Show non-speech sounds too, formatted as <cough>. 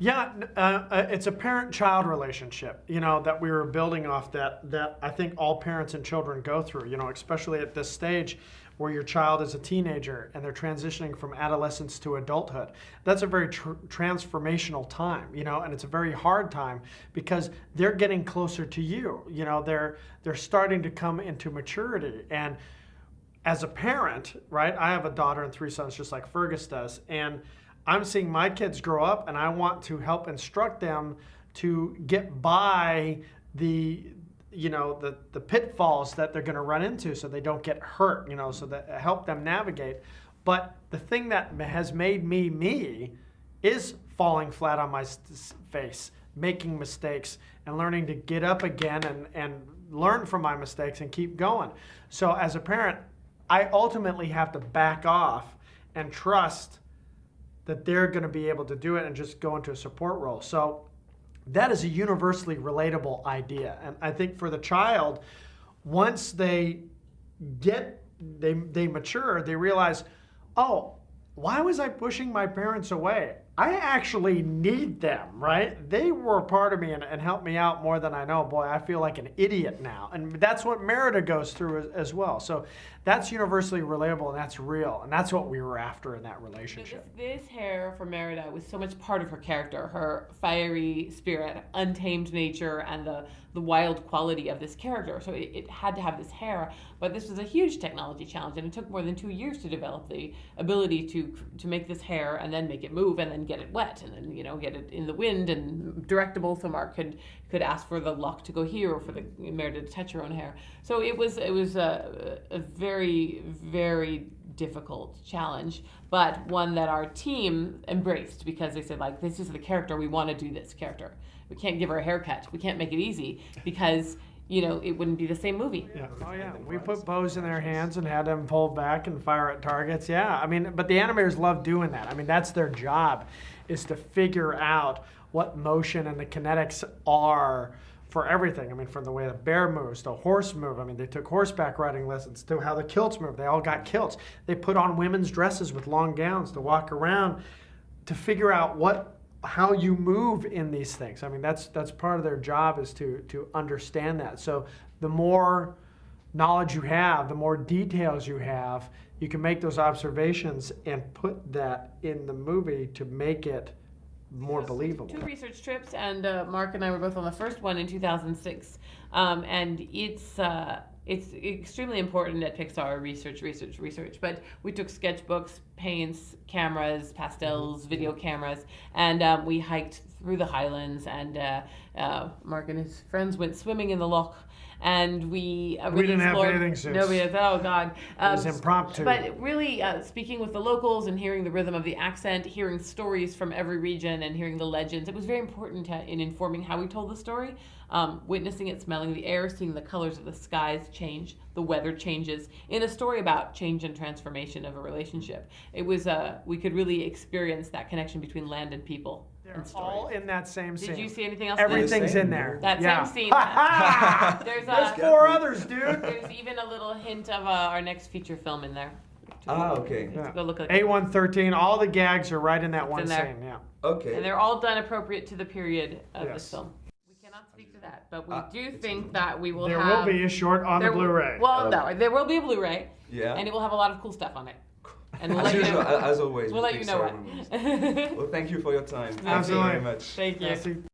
Yeah, uh, uh, it's a parent-child relationship, you know, that we were building off that that I think all parents and children go through, you know, especially at this stage where your child is a teenager and they're transitioning from adolescence to adulthood. That's a very tr- transformational time, you know, and it's a very hard time because they're getting closer to you. You know, they're they're starting to come into maturity and as a parent, right? I have a daughter and three sons just like Fergus does and I'm seeing my kids grow up and I want to help instruct them to get by the you know the the pitfalls that they're going to run into so they don't get hurt, you know, so that help them navigate. But the thing that has made me me is falling flat on my face, making mistakes and learning to get up again and and learn from my mistakes and keep going. So as a parent, I ultimately have to back off and trust that they're going to be able to do it and just go into a support role. So that is a universally relatable idea. And I think for the child, once they get they they mature, they realize, "Oh, why was I pushing my parents away? I actually need them, right? They were a part of me and, and helped me out more than I know. Boy, I feel like an idiot now. And that's what Merida goes through as, as well. So that's universally relatable and that's real. And that's what we were after in that This, relationship. this hair for Merida was so much part of her character, her fiery spirit, untamed nature, and the, the wild quality of this character. So it, it had to have this hair. But this was a huge technology challenge, and it took more than two years to develop the ability to to make this hair and then make it move and then get it wet and then you know get it in the wind and directable. So Mark could could ask for the lock to go here or for the Merida to touch her own hair. So it was it was a, a very very difficult challenge, but one that our team embraced because they said like this is the character we want to do this character. We can't give her a haircut. We can't make it easy because you know it wouldn't be the same movie. Yeah. Oh yeah. We put bows in their hands and had them pull back and fire at targets. Yeah. I mean, but the animators love doing that. I mean, that's their job, is to figure out what motion and the kinetics are for everything. I mean, from the way the bear moves, the horse move. I mean, they took horseback riding lessons to how the kilts move. They all got kilts. They put on women's dresses with long gowns to walk around to figure out what how you move in these things. I mean, that's that's part of their job is to to understand that. So the more knowledge you have, the more details you have, you can make those observations and put that in the movie to make it more believable. Two research trips, and uh, Mark and I were both on the first one in 2006. Um, and it's uh, it's extremely important at Pixar research, research, research. But we took sketchbooks, paints, cameras, pastels, video cameras, and um, we hiked through the highlands. And uh, uh, Mark and his friends went swimming in the loch. And we uh, We didn't have explored- bathing suits. No, we had, oh god, It was Um, impromptu. But really, uh, speaking with the locals and hearing the rhythm of the accent, hearing stories from every region, and hearing the legends, it was very important to, in informing how we told the story. Um, witnessing it, smelling the air, seeing the colors of the skies change, the weather changes in a story about change and transformation of a relationship. It was uh, we could really experience that connection between land and people They're and all stories. in that same scene. Did you see anything else? Everything's Same. in there. That yeah. same scene. <laughs> uh, There's There's four others, dude. <laughs> there's even a little hint of uh, our next feature film in there. Ah, okay. Yeah. Go look at it. A113, all the gags are right in that It's one in scene. Yeah. Okay. And they're all done appropriate to the period of Yes. this film. We cannot speak to that, but we Ah, do think in- that we will There have. will be a short on the there Blu-ray. Well, Okay. no, there will be a Blu-ray, yeah. and it will have a lot of cool stuff on it. And we'll as let you usual, know. as always. We'll let you know what. Well, thank you for your time. Thank you very much. Thank you. Merci.